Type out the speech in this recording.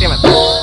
干嘛？